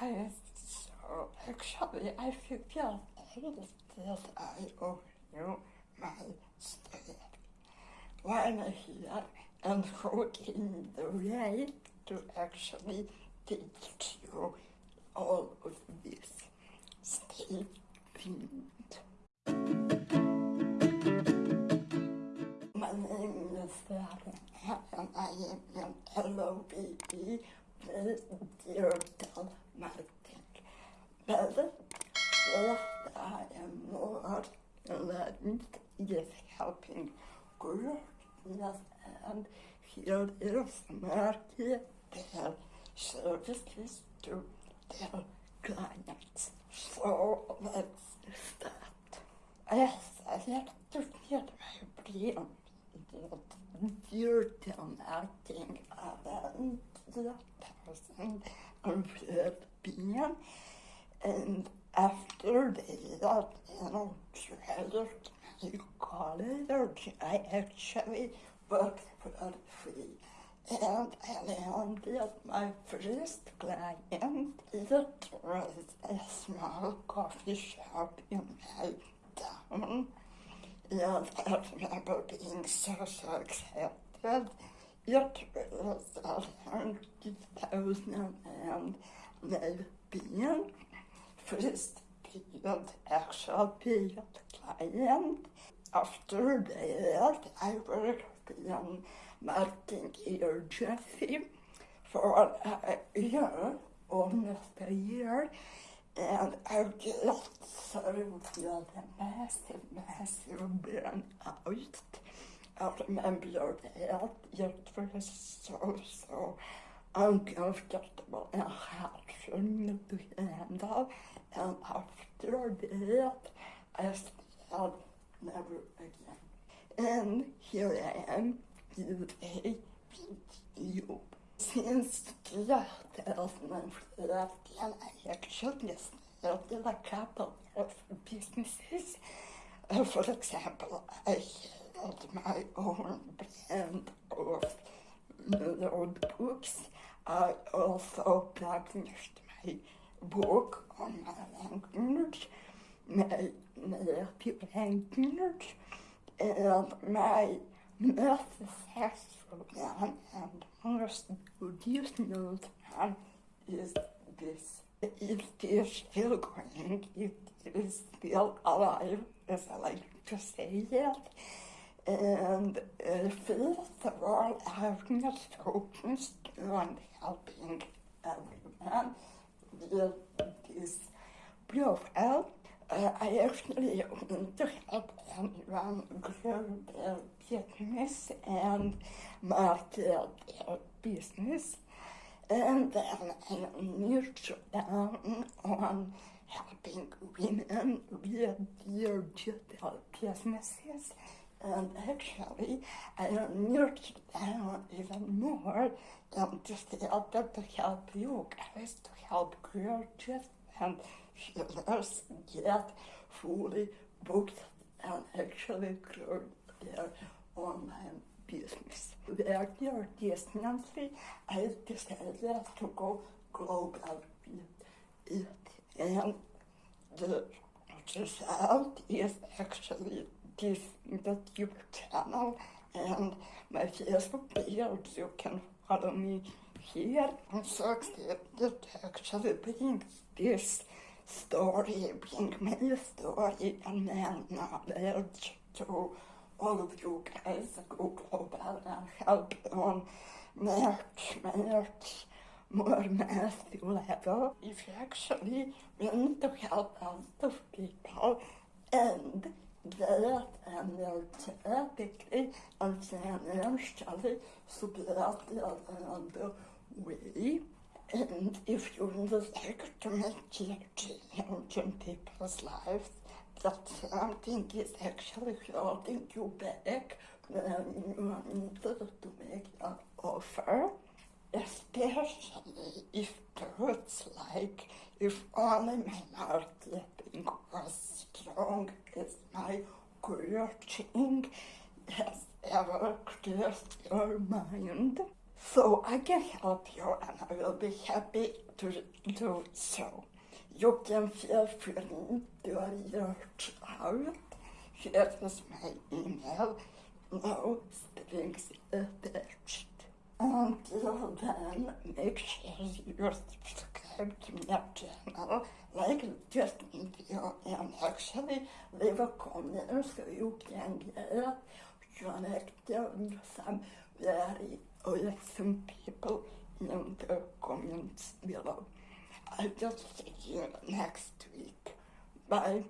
I, so actually I feel that I owe you my story. While here and working the way to actually teach you all of this. Stay tuned. My name is Sarah and I am an LOBE. But what I am more learned is helping. Groups and here is market their services to their clients. So let's start. Yes, I like to get my brain digital marketing around the person and well-being and after that, you know, tried my college, I actually worked for free. And I landed my first client. It was a small coffee shop in my town. And I remember being so, so excited. It was around 2000 and maybe actual paid client. After that, I worked in marketing agency for a year, almost a year, and I just through the massive, massive burnout. I remember that it was so, so uncomfortable and for me to handle. And after that, I said, never again. And here I am today with you. Since 2013, I actually started a couple of businesses. For example, I had my own brand of notebooks. I also published my book on my language, my native language, and my successful one and most traditional one is this. It is still going, it is still alive, as I like to say it. And uh, first of all, I'm not focused on helping everyone with this profile. Uh, I actually want to help anyone grow their business and market their business. And then I nurture down on helping women with their digital businesses and actually I nurtured down even more um, just to help to help you guys to help coaches and healers get fully booked and actually grow their online business. Where their distantly, I decided to go global with it. And the result is actually this YouTube channel and my Facebook page. You can follow me here. I'm so excited to actually bring this story, bring my story and my knowledge to all of you guys go global and help on merch, merch, more massive level. If you actually want to help lot of people and that analytically and financially supported another way. And if you like to make change in people's lives, that something is actually holding you back when you want to make an offer, especially if it's like if only my marketing was strong as my coaching has ever crossed your mind. So I can help you and I will be happy to do so. You can feel free to reach out. Here is my email. No strings attached. Until then, make sure you subscribe to my channel, like this video, and actually leave a comment so you can get connected with some very awesome people in the comments below. I'll just see you next week. Bye.